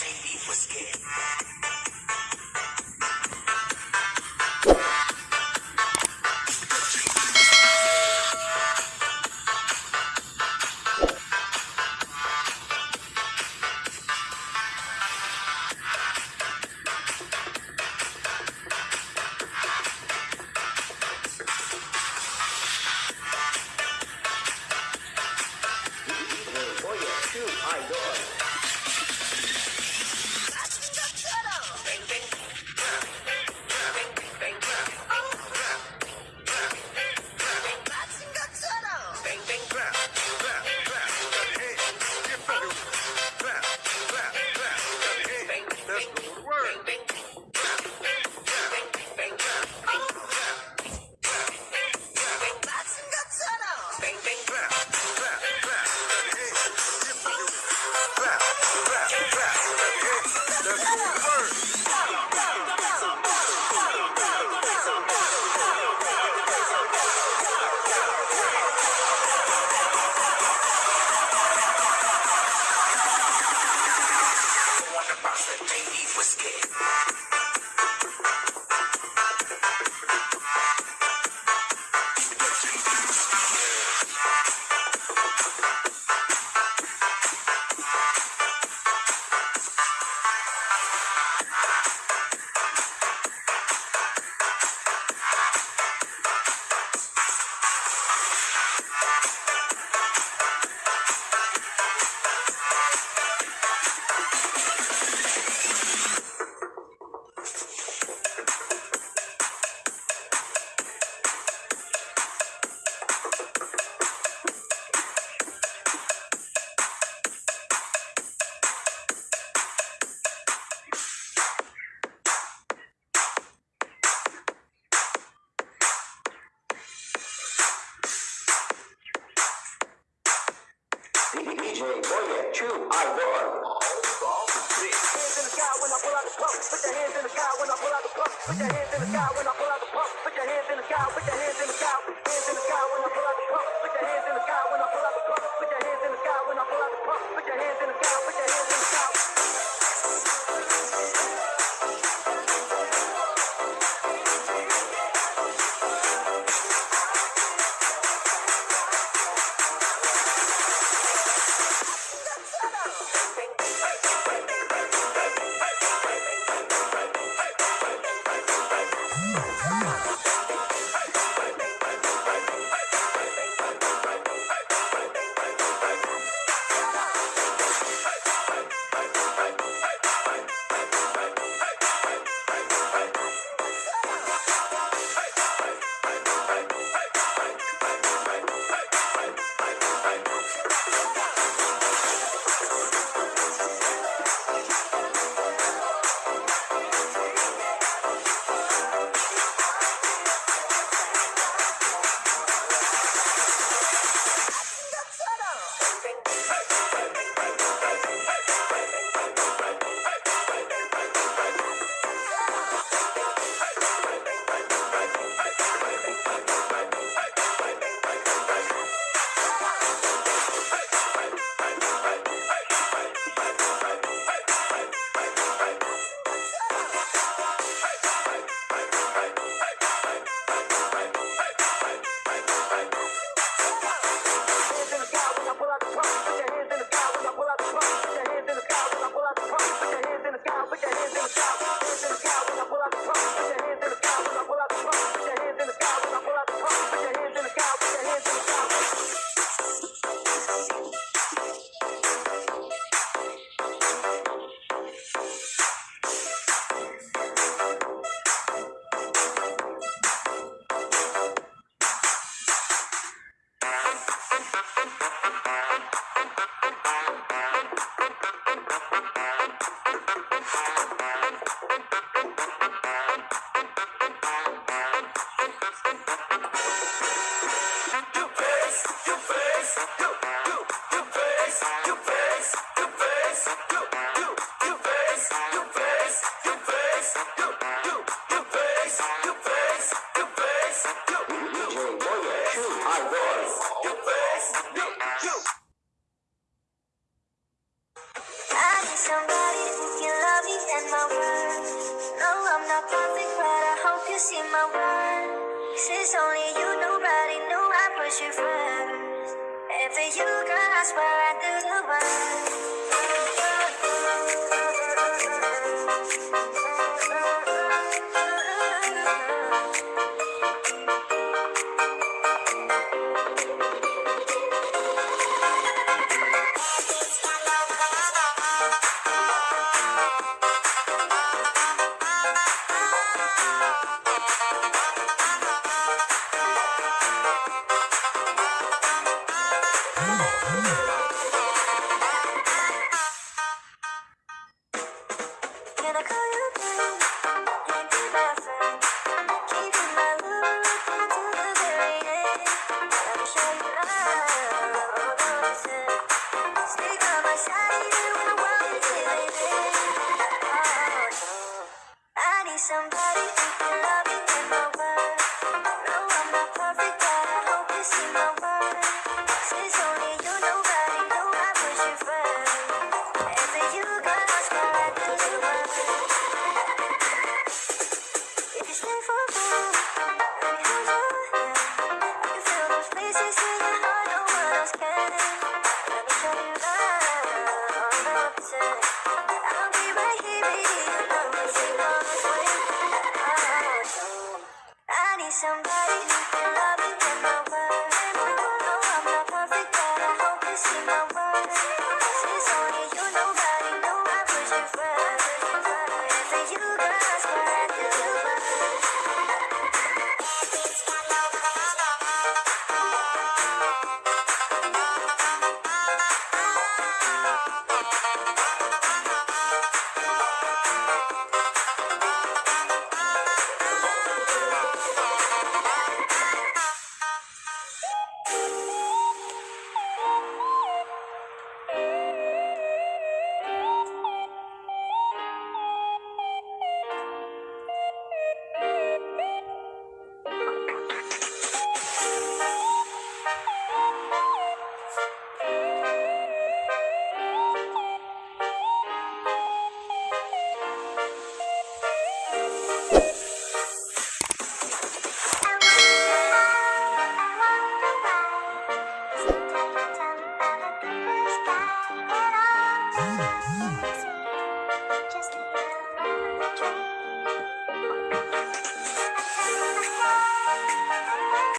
Baby was scared. DJ Boya, true, I won. Put your hands in the sky when I pull out the pump. Put your hands in the sky when I pull out the pump. Put your hands in the sky. Put your hands. see my worth. Since only you, nobody knew I put you first. I swear I do the worst. Stay for